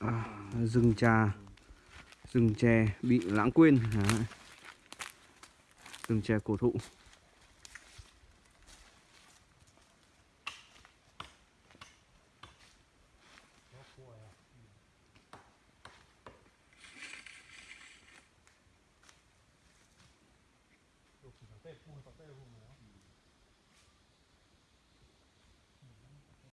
à, rừng trà rừng chè bị lãng quên à. rừng chè cổ thụ